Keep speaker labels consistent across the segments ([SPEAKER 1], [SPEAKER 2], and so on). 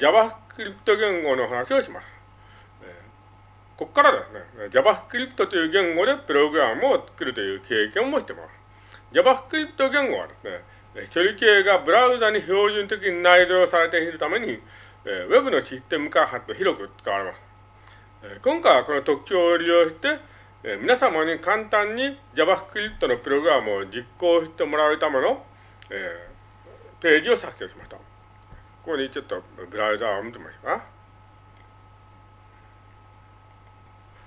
[SPEAKER 1] JavaScript 言語の話をします。ここからですね、JavaScript という言語でプログラムを作るという経験もしてます。JavaScript 言語はですね、処理系がブラウザに標準的に内蔵されているために、え Web のシステム開発と広く使われます。え今回はこの特徴を利用して、え皆様に簡単に JavaScript のプログラムを実行してもらうための、えページを作成しました。ここにちょっとブラウザを見てみましょうか？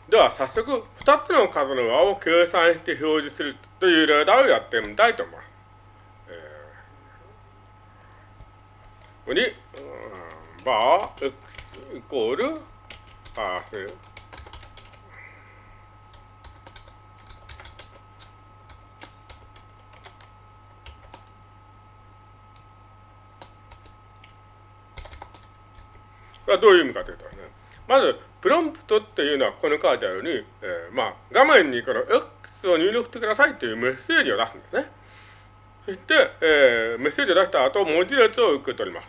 [SPEAKER 1] では早速2つの数の和を計算して表示するという例題をやってみたいと思います。ここに、バー x イコールパーセはどういう意味かというとね、まず、プロンプトっていうのはここに書いてあるように、えー、まあ、画面にこの X を入力してくださいというメッセージを出すんですね。そして、えー、メッセージを出した後、文字列を受け取ります。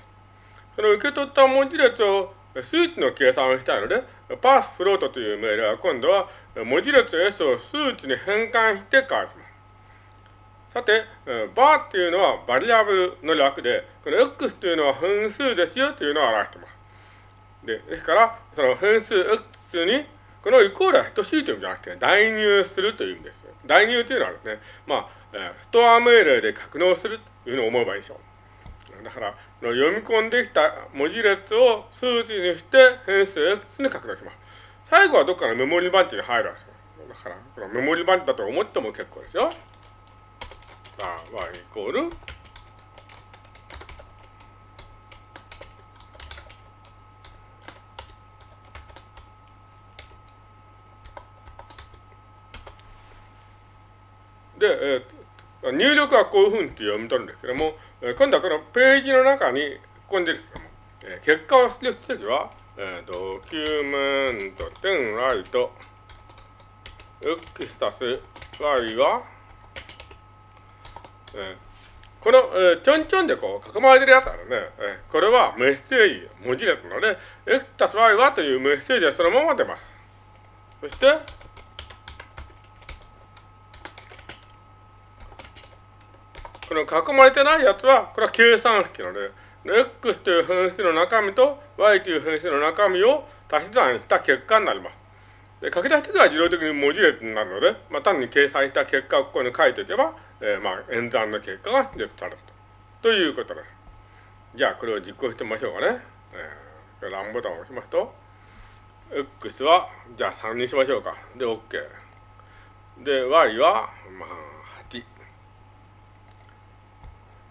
[SPEAKER 1] その受け取った文字列を数値の計算をしたいので、パースフロートという命令は今度は文字列 S を数値に変換して返します。さて、バーっていうのはバリアブルの略で、この X というのは分数ですよというのを表しています。でですから、その変数 X に、このイコールは等しいという意味じゃなくて、代入するという意味です。代入というのはですね、まあ、ストア命令で格納するというのを思えばいいでしょう。だから、読み込んできた文字列を数値にして変数 X に格納します。最後はどっかのメモリバンチに入るわけですよ。だから、このメモリバンチだと思っても結構ですよ。まあ、y イコールで、えー、入力はこういうふうに読み取るんですけども、えー、今度はこのページの中に、ここに出るんですけども、えー、結果を出力するときは、えー、ドキュメント点ライト x たす y は、えー、この、えー、ちょんちょんでこう囲まれてるやつあるね、えー、これはメッセージ、文字列なので、x たす y はというメッセージはそのまま出ます。そして、この囲まれてないやつは、これは計算式なので、x という変数の中身と y という変数の中身を足し算した結果になります。で書き出し時は自動的に文字列になるので、まあ、単に計算した結果をここに書いておけば、えー、まあ演算の結果が出力されると。ということです。じゃあこれを実行してみましょうかね。えー、ランボタンを押しますと、x は、じゃあ3にしましょうか。で、OK。で、y は、まあ、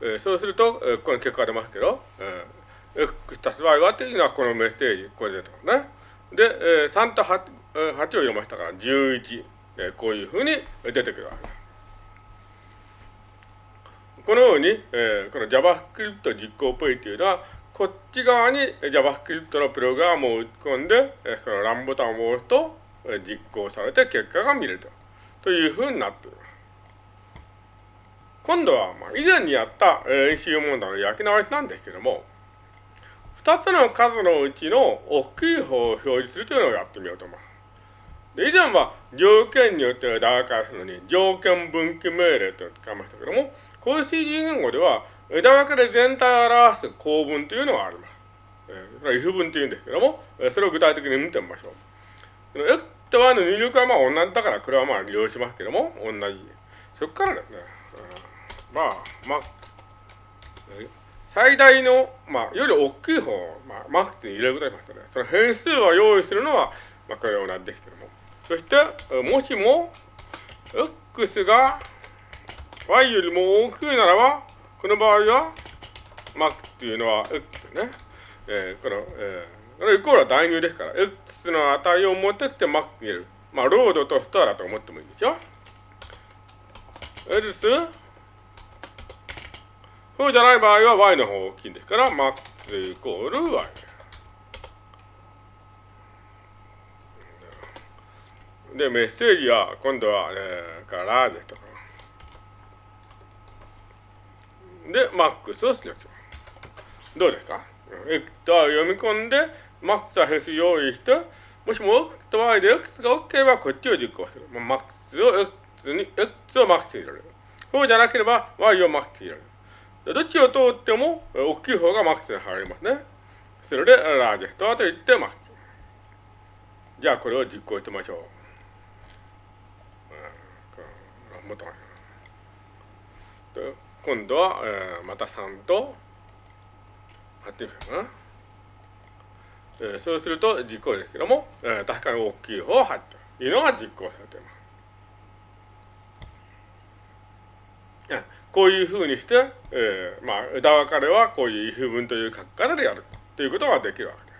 [SPEAKER 1] えー、そうすると、えー、ここに結果が出ますけど、えー、x たす y はというのはこのメッセージ、これ出てますね。で、えー、3と 8, 8を入れましたから11、えー、こういうふうに出てくるわけです。このように、えー、この JavaScript 実行プイというのは、こっち側に JavaScript のプログラムを打ち込んで、えー、そのランボタンを押すと、え、実行されて結果が見れると。というふうになっています。今度は、まあ、以前にやった演習問題の焼き直しなんですけども、二つの数のうちの大きい方を表示するというのをやってみようと思います。で以前は条件によって枝分かれするのに条件分岐命令というのを使いましたけども、こういう CG 言語では枝分かれ全体を表す構文というのがあります。えー、それは if 文というんですけども、えそれを具体的に見てみましょう。X と Y の入力はまあ同じだから、これはまあ利用しますけども、同じ。そこからですね、まあ、まあ、最大の、まあ、より大きい方を、まあ、マックスに入れることにしましたね。その変数を用意するのは、まあ、これは同じですけども。そして、もしも、x が y よりも大きいならば、この場合は、マックっていうのは x ね。えー、この、えー、これイコールは代入ですから、x の値を持ってってマックに入れる。まあ、ロードとストアだと思ってもいいですよ。else そうじゃない場合は y の方が大きいんですから、max イコール y。で、メッセージは、今度は、えー、からですとか。で、マックスを出力します。どうですか？x と y を読み込んで、マックスは変数用意して、もしも x と y で x が OK ればこっちを実行する。まあ、マックスを x に、x をマックスに入れる。そうじゃなければ y をマックスに入れる。どっちを通っても大きい方がマックスに入りますね。それでラージェストと言ってマックス。じゃあこれを実行してみましょう。もっと今度は、えー、また3と貼ってみようかな。えー、そうすると実行ですけども、えー、確かに大きい方を貼ってというのが実行されています。こういうふうにして、えー、まあ、枝分かれはこういう if 文という書き方でやるということができるわけです。